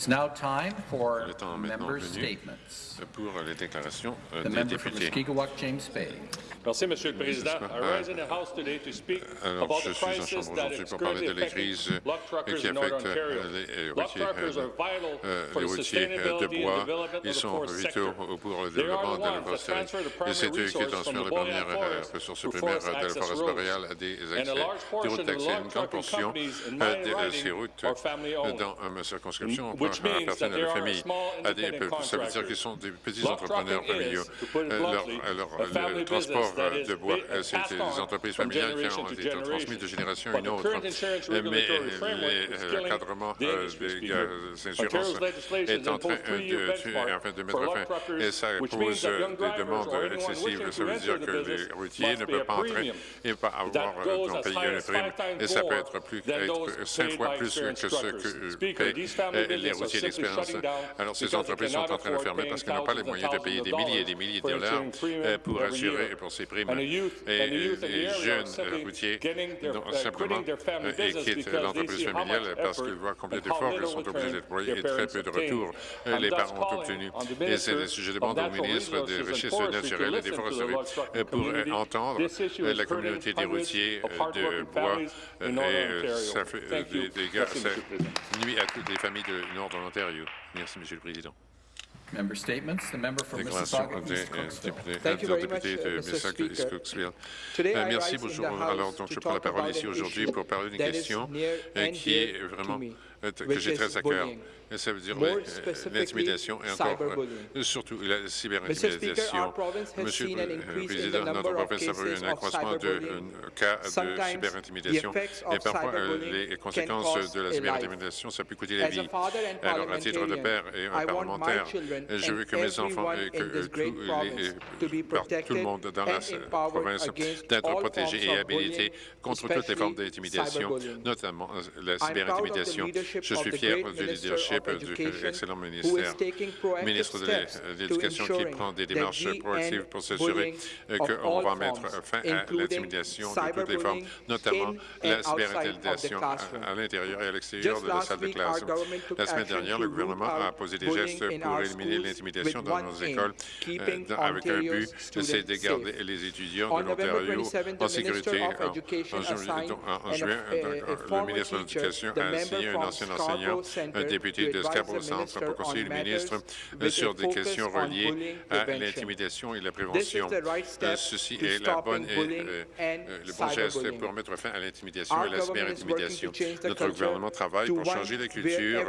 It's now time Le temps pour les déclarations euh, the des députés. Merci, Monsieur le Président. Je suis en chambre aujourd'hui pour parler de la crise qui affecte euh, euh, les routiers, les routiers de bois. Ils sont vitaux pour le développement de l'agroforesterie. Et c'est eux qui transfèrent les premières ressources primaires de la forêt boréale à des accès des routes d'accès. Une grande portion de ces routes dans ma circonscription à la famille. Ah, des, ça veut dire qu'ils sont des petits entrepreneurs familiaux. Euh, leur, euh, euh, le transport de bois, c'est des entreprises familiales qui ont été transmises de génération à une autre. Mais l'encadrement des insurances est en train de, en de mettre fin. Et ça pose des demandes excessives. Ça veut dire que les routiers ne peuvent pas entrer et pas avoir donc payer une prime. Et ça peut être, plus, cinq fois plus que ce que paient les alors, ces entreprises sont en train de fermer parce qu'elles n'ont pas les moyens de payer des milliers et des milliers de dollars pour assurer pour ces primes. Et les jeunes routiers, simplement, euh, quittent l'entreprise familiale parce qu'ils voient combien d'efforts qu'ils sont obligés d'employer et très peu de retours euh, les parents ont obtenus. Et c'est le sujet de demande au ministre des Richesses naturelles et des foresteries euh, pour entendre la communauté des routiers de bois et ça des dégâts, ça nuit à toutes les familles de non Merci, Monsieur le Président. Member euh, euh, merci, bonjour. Alors, donc, je prends la parole ici aujourd'hui pour parler d'une question qui est vraiment euh, que j'ai très à cœur. Ça veut dire euh, l'intimidation et encore, euh, surtout la cyberintimidation. Monsieur le Président, notre province a eu un accroissement de cas de cyberintimidation et parfois les conséquences de la cyberintimidation, ça peut coûter la vie. Alors, à titre de père et un parlementaire, je veux que mes enfants et que tout, tout le monde dans la province d'être protégés et habilités contre toutes les formes d'intimidation, notamment la cyberintimidation. Je suis fier du leadership du excellent ministère, ministre de l'Éducation qui prend des démarches proactives pour s'assurer euh, qu'on va mettre fin à l'intimidation de toutes les formes, notamment la cyberintimidation à l'intérieur et à l'extérieur de la salle de classe. La semaine dernière, le gouvernement a posé des gestes pour éliminer l'intimidation dans nos écoles euh, avec un but, c'est de garder les étudiants de l'Ontario en sécurité. En, juin, le ministre de l'Éducation a signé un ancien un député de Scarborough Centre, pour conseiller le ministre euh, sur des questions reliées à l'intimidation et la prévention. Euh, ceci est la bonne, euh, le bon geste pour mettre fin à l'intimidation et à la cyberintimidation. Notre gouvernement travaille pour changer la culture,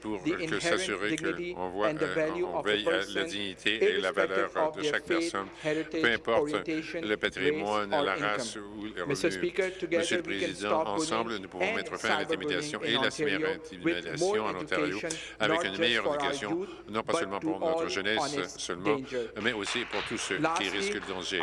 pour s'assurer qu'on veille à la dignité et la valeur de chaque personne, peu importe le patrimoine, la race ou le revenu. Monsieur le Président, ensemble, nous pouvons mettre fin à l'intimidation et la cyberintimidation meilleure intimidation en Ontario, avec une meilleure éducation, non pas seulement pour notre jeunesse seulement, mais aussi pour tous ceux qui risquent le danger.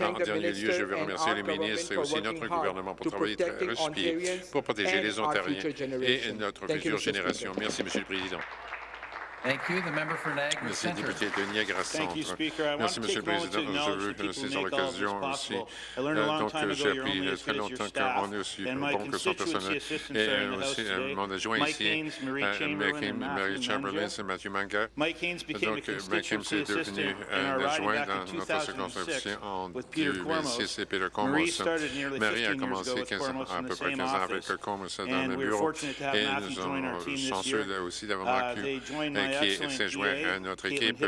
En dernier lieu, je veux remercier le ministre et aussi notre gouvernement pour travailler très respié pour protéger les Ontariens et notre future génération. Merci, Monsieur le Président. Merci, député de Niagara Centre. Merci, Monsieur le Président. Je veux que nous saisir l'occasion aussi. Euh, donc, euh, j'ai appris euh, très longtemps qu'on est aussi bon que son personnel. Et aussi mon adjoint ici, Mike euh, Mary Chamberlain, c'est Matthew Manga. Donc, Mike Haynes est devenu un adjoint dans notre circonscription en 2006 et Peter Cormos. Mary a commencé à peu près 15 ans avec Cormos dans le bureau. Et nous sommes chanceux aussi d'avoir Marc qui s'est joint à notre équipe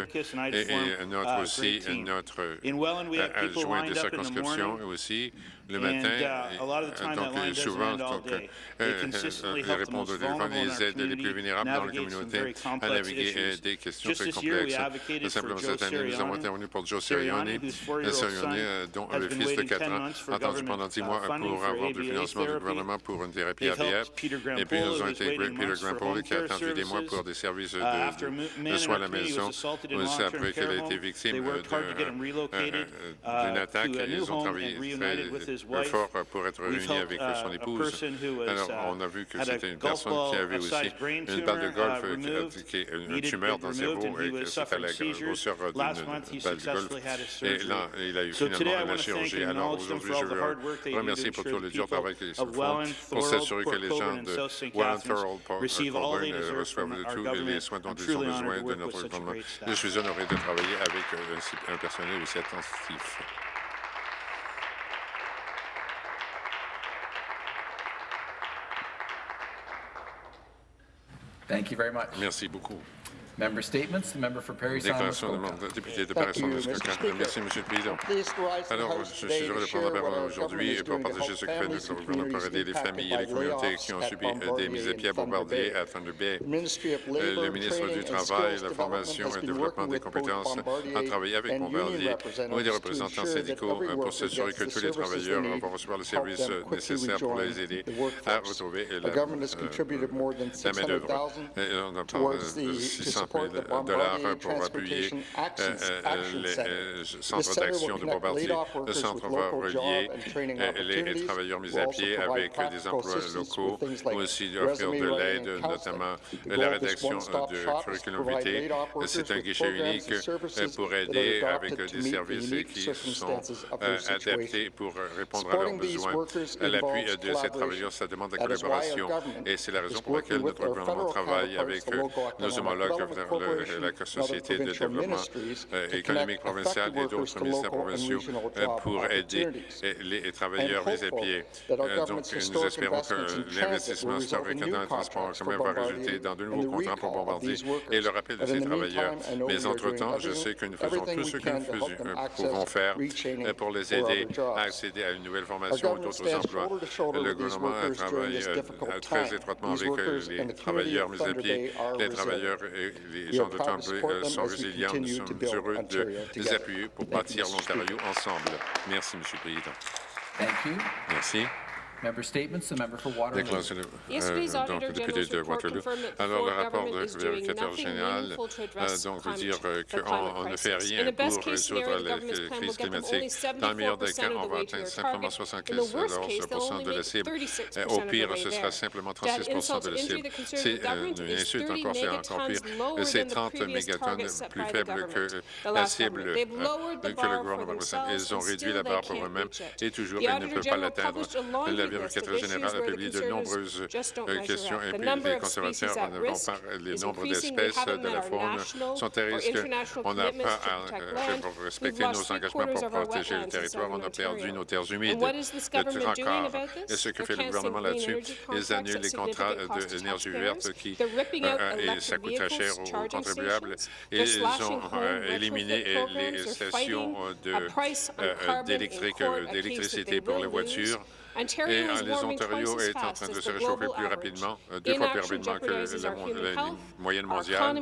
et, et notre aussi notre euh, adjoint de circonscription aussi, le matin. Et, euh, donc, et souvent, donc, euh, euh, ils répondent au téléphone ils aident les plus vulnérables dans la communauté à naviguer des questions très complexes. Simplement cette année, nous avons intervenu pour Joe Sirioni, dont le fils de 4 ans a attendu pendant 10 mois pour avoir du financement du gouvernement pour une thérapie ABF. Et puis, nous avons intégré Peter Grampoli, qui a attendu des mois pour des services de, soins à la maison. Nous après qu'elle a été victime d'une attaque, ils ont travaillé effort euh, pour être réunis avec son épouse. Alors, on a vu que c'était une personne qui avait aussi une balle de golf une tumeur dans le cerveau et c'était à la grosseur d'une balle de golf. Et là, il a eu finalement la chirurgie. Alors, aujourd'hui, je veux remercier pour tout le dur travail qu'ils font pour s'assurer que les gens de Warren Thorold Coburn reçoivent tous les soins dont ils ont besoin de notre gouvernement. Je suis honoré de travailler avec euh, un personnel aussi attentif. Thank you very much. Merci beaucoup. Déclaration de député de paris Merci, Monsieur le Président. Alors, je suis heureux de prendre la parole aujourd'hui pour partager ce que fait le gouvernement pour aider les familles et les communautés qui ont subi des mises à pied à Bombardier à Thunder Bay. Euh, le ministre du Travail, la Formation et le Développement des compétences a travaillé avec Bombardier et des représentants syndicaux euh, pour s'assurer que tous les travailleurs euh, vont recevoir le service nécessaire pour les aider à retrouver la, la main-d'œuvre. On en de 600 de l'art pour appuyer euh, euh, les euh, centres d'action de Bombardier. Le centre va relier les travailleurs mis à pied avec des emplois locaux, mais aussi offrir de l'aide, notamment la rédaction de curriculum vitae. C'est un guichet unique pour aider avec des services qui sont adaptés pour répondre à leurs besoins. L'appui de ces travailleurs, ça demande la collaboration et c'est la raison pour laquelle notre gouvernement travaille avec nos homologues travers la Société de développement euh, économique provincial et euh, d'autres ministères provinciaux pour aider euh, les travailleurs mis à pied. Donc, nous espérons que l'investissement historique dans le transport commun va résulter dans de nouveaux contrats pour Bombardier et le rappel de ces travailleurs. Mais entre-temps, je sais que nous faisons tout ce que nous pouvons faire pour les aider à accéder à une nouvelle formation ou d'autres emplois. Le gouvernement travaille très étroitement avec les travailleurs mis à pied, les travailleurs les gens de Temple sont résilients. Nous sommes heureux de les appuyer pour bâtir l'Ontario ensemble. Merci, Monsieur le Président. Merci. Euh, donc, le député de Waterloo. Alors, le rapport du vérificateur général, euh, donc, veut dire euh, qu'on ne fait rien pour résoudre la crise climatique. Dans le meilleur des cas, on va atteindre simplement 75 de la cible. Au pire, ce sera simplement 36 de la cible. C'est une insulte encore, c'est encore pire. C'est 30 mégatonnes plus faible que la cible que le gouvernement. Ils ont réduit la barre pour eux-mêmes et toujours, ils ne peuvent pas l'atteindre vérificateur général a publié de nombreuses euh, questions et puis les conservateurs ne vont pas les nombres d'espèces de la faune sont à risque. On n'a pas fait euh, pour respecter nos engagements pour protéger le territoire. On a perdu nos terres humides. Encore. Et ce que fait le gouvernement là-dessus, ils annulent les contrats d'énergie verte qui euh, et ça coûte très cher aux contribuables. Et ils ont éliminé les stations d'électricité pour les voitures. Et euh, l'Ontario est en train de se réchauffer plus rapidement, euh, deux fois plus rapidement que la, moyenne mondiale.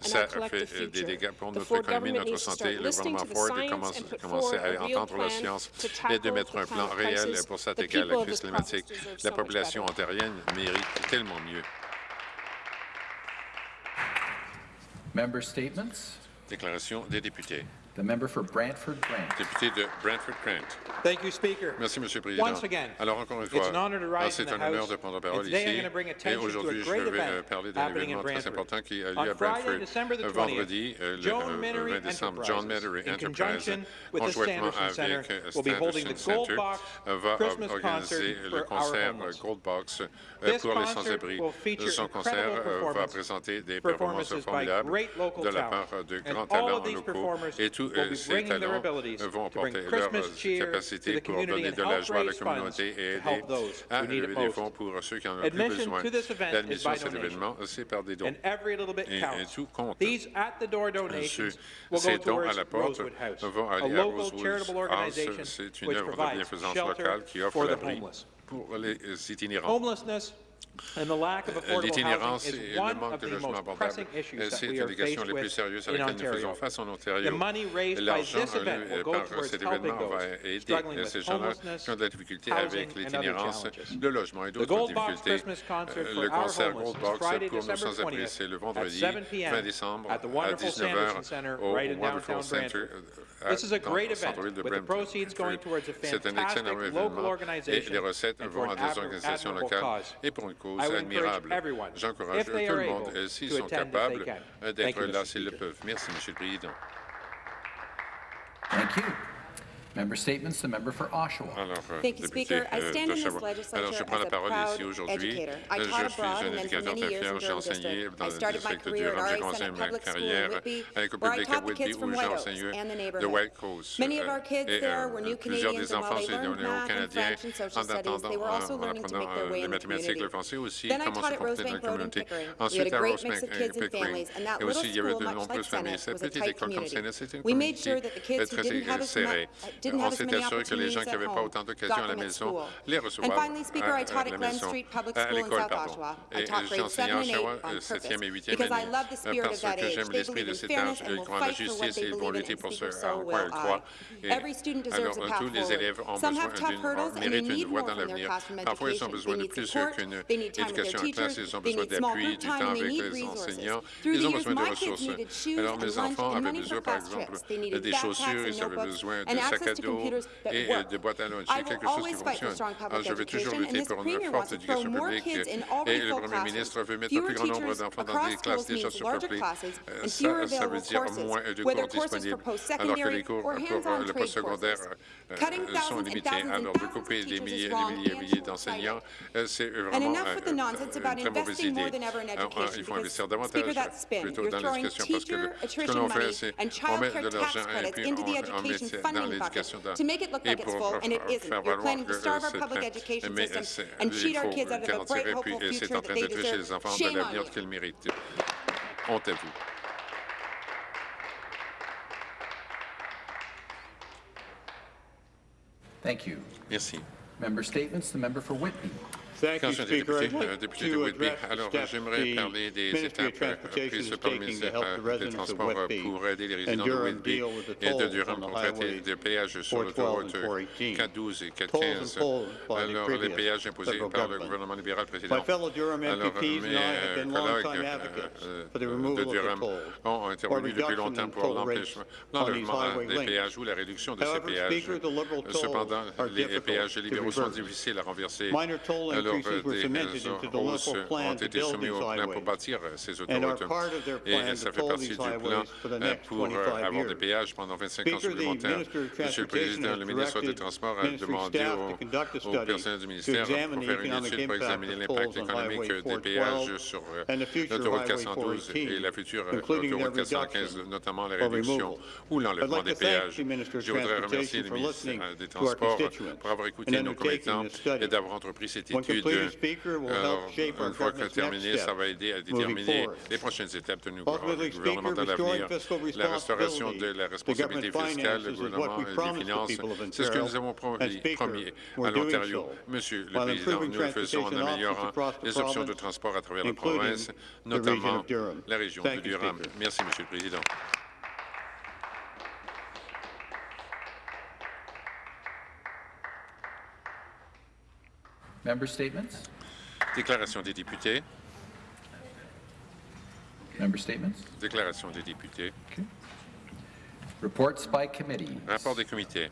Ça fait des dégâts pour notre économie, notre santé. Le gouvernement Ford commence, commence à entendre la science et de mettre un plan réel pour s'attaquer à la crise climatique. La population ontarienne mérite tellement mieux. Déclaration des députés. The member. Député de Brantford Brant. Merci, Monsieur le Président. Alors encore une fois, ah, c'est un honneur de prendre la parole ici. Et aujourd'hui, je vais euh, parler d'un événement très important qui a lieu à Brantford euh, vendredi, euh, le 20 décembre. John Mannery Enterprise, conjointement avec Sanderson Center, va organiser le concert Gold Box pour les sans-abri. Son concert va présenter des performances formidables de la part de grands talents locaux. Et tous apporter leurs Christmas cheer to capacités the pour donner de la joie à la communauté et aider à lever des fonds pour ceux qui en ont le plus besoin. L'admission à cet événement, c'est par des dons. Et- tout compte. Ceux- will Ces dons à la porte vont aller à local Rosewood charitable House. C'est une œuvre de bienfaisance locale qui offre l'abri pour les euh, itinérants. Homelessness And the lack of affordable L'itinérance et le manque de the logements abordables, that c'est une des questions les plus sérieuses à laquelle nous faisons face en Ontario. money raised by L'argent euh, go par cet événement va aider ces gens-là qui ont de la difficulté avec l'itinérance, le logement et d'autres difficultés. Euh, Le concert Gold Box Friday, pour nos sans-abri, 20th c'est le vendredi 7 p.m. 20 décembre à wonderful 19h Sanderson Center au Wonderful Center. Euh, C'est un excellent local événement et les recettes vont à des organisations locales et pour une cause I would encourage admirable. everyone, J'encourage if they tout are le monde, able, euh, s'ils to sont attend if they capables, d'être là s'ils le peuvent. Merci, Monsieur le Président. Thank you. Member statements. The member for Oshawa. Ah, Alors, Thank you, Speaker. I euh, stand in this legislature Alors, je prends la parole ici aujourd'hui. Je suis un éducateur très fier. J'ai enseigné dans le district du Durham. J'ai commencé ma carrière avec au public à Whitby, où j'ai enseigné de White Coast. Euh, et euh, plusieurs des enfants, c'est des néo-canadiens, en attendant, en apprenant les mathématiques, le français aussi, comment se comporter dans la communauté. Ensuite, à Rosebank Pickering. Et aussi, il y avait de nombreuses familles. Cette petite école comme Sénat, c'était une communauté très serrée. On many assuré que les gens qui n'avaient pas autant d'occasions à la maison les recevaient I à, taught à la maison, à l'école, Et j'ai enseigné 7 à and 8 Oshawa, on euh, 7e et purpose. 8e because I année, euh, parce que j'aime l'esprit de cet âge, ils croient en la justice et ils vont lutter pour ce à quoi ils croient. Et alors, euh, tous les élèves ont besoin d'une, méritent une voie dans l'avenir. Parfois, ils ont besoin de plus qu'une éducation en classe, ils ont besoin d'appui, du temps avec les enseignants. Ils ont besoin de ressources. Alors, mes enfants avaient besoin, par exemple, des chaussures, ils avaient besoin de sacs à et euh, work. de boîtes à lunch. C'est quelque chose qui fonctionne. Alors, je vais toujours lutter pour une forte éducation publique et le Premier ministre veut mettre Fewer plus grand nombre d'enfants dans des classes déjà surpeuplées. Euh, Ça, ça veut dire moins de cours disponibles, alors que les cours or pour euh, le postsecondaire euh, euh, sont limités. Alors, de couper des milliers et des milliers des d'enseignants, euh, c'est vraiment euh, une très mauvaise idée. than ever in Alors, education. Il faut investir davantage plutôt dans l'éducation parce que le- ce que l'on fait, c'est on met de l'argent et puis on, on met dans l'éducation to make it look like it's full, and it faire isn't. You're valoir planning to starve our public education system and cheat our kids out of a garantir bright, hopeful future that they deserve. les enfants de Shame on you. Honte à vous. Thank you. Merci. Member statements, the member for Whitby. Thank you, Quand je Speaker. député, I'd like député de to Whitby, alors j'aimerais parler des étapes euh, prises is par le ministère help euh, the des residents of Transports euh, pour aider les résidents de Durham Whitby deal with the et de tolls Durham pour traiter des péages sur 412 l'autoroute and 418. 412 et Tolls 415. imposed by the Alors, les péages imposés par le gouvernement libéral précédent. My fellow Durham Alors, mes and I have been collègues longtime advocates for the de removal of the Durham ont intervenu depuis longtemps pour l'enlèvement des péages ou la réduction de ces péages. Cependant, les péages libéraux sont difficiles à renverser. Alors, des hausses ont été build soumis these au plan pour bâtir euh, ces autoroutes. Et ça fait partie du plan euh, pour euh, 25 avoir des péages pendant 25 ans supplémentaires. Monsieur le Président, le ministre des Transports a demandé au, au personnel du ministère pour faire une étude pour examiner l'impact économique Highway des péages 412 sur euh, l'autoroute Highway 412 et 418, la future autoroute 415, reduction notamment la réduction ou l'enlèvement des péages. Je voudrais remercier le ministre euh, des Transports pour avoir écouté nos commettants et d'avoir entrepris cette When étude. Alors, une fois que terminé, ça va aider à déterminer les prochaines étapes de nous Ultimately, gouvernement Speaker, dans restoring l'avenir. La restauration de la responsabilité fiscale, le gouvernement des finances, c'est ce que nous avons promis, promis à l'Ontario. Monsieur le Président, nous le faisons en améliorant les options de transport à travers la province, notamment la région de Durham. Merci, Monsieur le Président. Member statements? Déclaration des députés. Member statements? Déclaration des députés. Reports by committee. Rapport des comités.